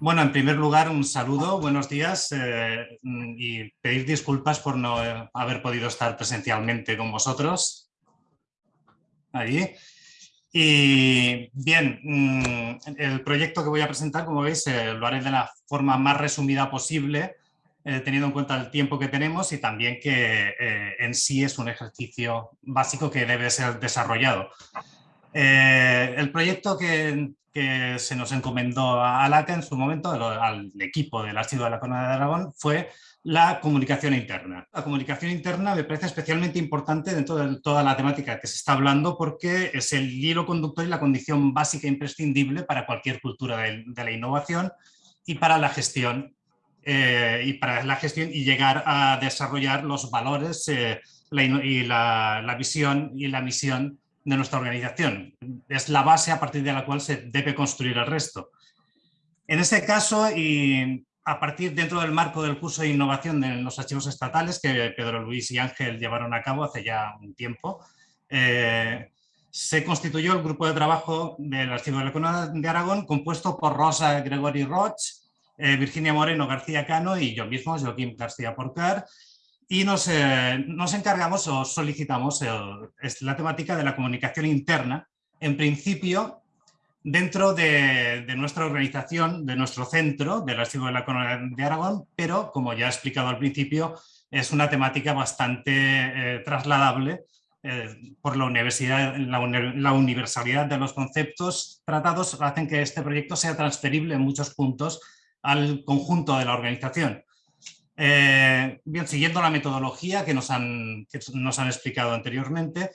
Bueno, en primer lugar, un saludo, buenos días eh, y pedir disculpas por no haber podido estar presencialmente con vosotros. Allí. Y bien, mm, el proyecto que voy a presentar, como veis, eh, lo haré de la forma más resumida posible, eh, teniendo en cuenta el tiempo que tenemos y también que en sí es un ejercicio básico que debe ser desarrollado. El proyecto que, que se nos encomendó a ALACA en su momento, al equipo del Archivo de la Corona de Aragón, fue la comunicación interna. La comunicación interna me parece especialmente importante dentro de toda la temática que se está hablando porque es el hilo conductor y la condición básica e imprescindible para cualquier cultura de, la innovación y para la gestión eh, y para la gestión y llegar a desarrollar los valores eh, y la, la visión y la misión de nuestra organización. Es la base a partir de la cual se debe construir el resto. En este caso, y a partir dentro del marco del curso de innovación de los archivos estatales que Pedro Luis y Ángel llevaron a cabo hace ya un tiempo, eh, se constituyó el grupo de trabajo del Archivo de la Corona de Aragón compuesto por Rosa Gregory Roch, eh, Virginia Moreno García Cano y yo mismo, Joaquín García Porcar, y nos, eh, nos encargamos o solicitamos la temática de la comunicación interna, en principio dentro de, nuestra organización, de nuestro centro, del Archivo de la Corona de Aragón, pero como ya he explicado al principio, es una temática bastante eh, trasladable eh, por la, universidad, la, universalidad de los conceptos tratados hacen que este proyecto sea transferible en muchos puntos al conjunto de la organización. Eh, bien, siguiendo la metodología que nos, han, explicado anteriormente,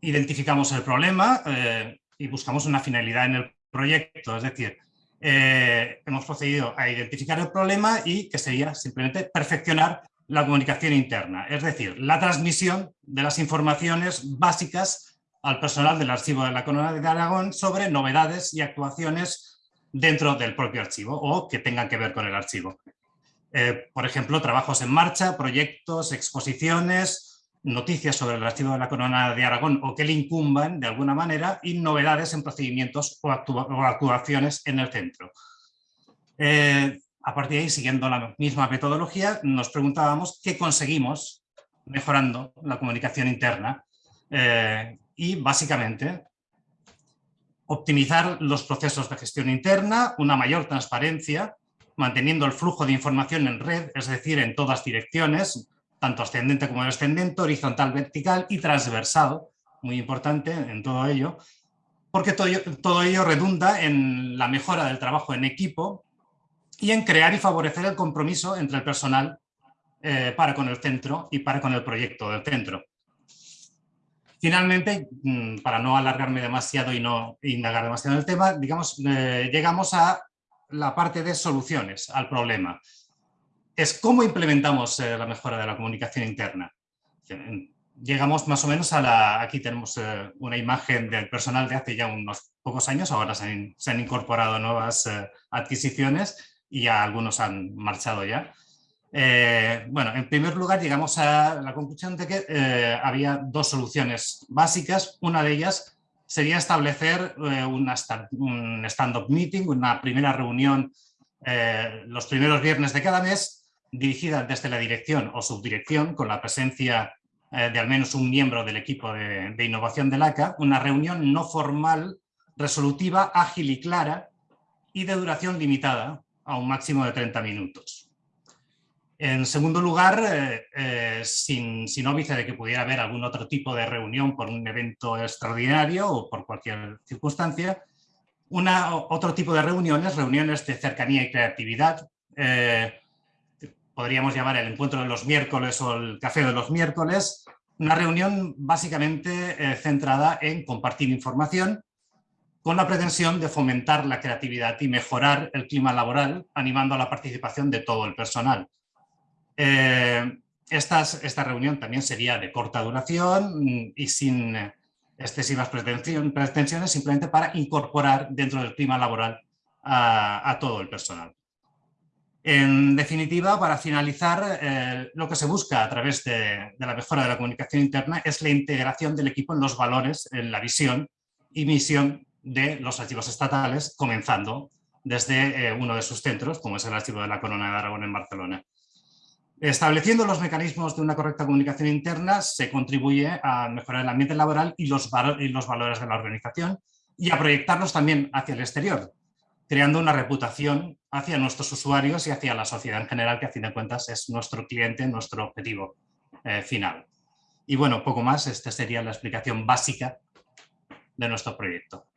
identificamos el problema eh, y buscamos una finalidad en el proyecto, es decir, eh, hemos procedido a identificar el problema y que sería simplemente perfeccionar la comunicación interna, es decir, la transmisión de las informaciones básicas al personal del archivo de la Corona de Aragón sobre novedades y actuaciones dentro del propio archivo o que tengan que ver con el archivo. Eh, por ejemplo, trabajos en marcha, proyectos, exposiciones, noticias sobre el archivo de la Corona de Aragón o que le incumban de alguna manera y novedades en procedimientos o, actuaciones en el centro. Eh, a partir de ahí, siguiendo la misma metodología, nos preguntábamos qué conseguimos mejorando la comunicación interna eh, y básicamente optimizar los procesos de gestión interna, una mayor transparencia, manteniendo el flujo de información en red, es decir, en todas direcciones, tanto ascendente como descendente, horizontal, vertical y transversal, muy importante en todo ello, porque todo ello, redunda en la mejora del trabajo en equipo y en crear y favorecer el compromiso entre el personal eh, para con el centro y para con el proyecto del centro. Finalmente, mm, para no alargarme demasiado y no indagar demasiado en el tema, digamos, eh, llegamos a la parte de soluciones al problema. Es cómo implementamos eh, la mejora de la comunicación interna. Llegamos más o menos a la... Aquí tenemos eh, una imagen del personal de hace ya unos pocos años, ahora se han, incorporado nuevas eh, adquisiciones y ya algunos han marchado ya. bueno, en primer lugar llegamos a la conclusión de que había dos soluciones básicas. Una de ellas sería establecer eh, un stand-up meeting, una primera reunión eh, los primeros viernes de cada mes, dirigida desde la dirección o subdirección, con la presencia eh, de al menos un miembro del equipo de, de innovación del ACA, una reunión no formal, resolutiva, ágil y clara, y de duración limitada a un máximo de 30 minutos. En segundo lugar, eh, eh, sin, sin óbice de que pudiera haber algún otro tipo de reunión por un evento extraordinario o por cualquier circunstancia, una, otro tipo de reuniones, reuniones de cercanía y creatividad, eh, podríamos llamar el encuentro de los miércoles o el café de los miércoles, una reunión básicamente centrada en compartir información con la pretensión de fomentar la creatividad y mejorar el clima laboral, animando a la participación de todo el personal. Eh, esta reunión también sería de corta duración mm, y sin excesivas pretensiones, simplemente para incorporar dentro del clima laboral a, todo el personal. En definitiva, para finalizar, eh, lo que se busca a través de, la mejora de la comunicación interna es la integración del equipo en los valores, en la visión y misión de los archivos estatales, comenzando desde eh, uno de sus centros, como es el Archivo de la Corona de Aragón en Barcelona. Estableciendo los mecanismos de una correcta comunicación interna se contribuye a mejorar el ambiente laboral y los, valores de la organización y a proyectarlos también hacia el exterior, creando una reputación hacia nuestros usuarios y hacia la sociedad en general, que a fin de cuentas es nuestro cliente, nuestro objetivo eh, final. Y bueno, poco más, esta sería la explicación básica de nuestro proyecto.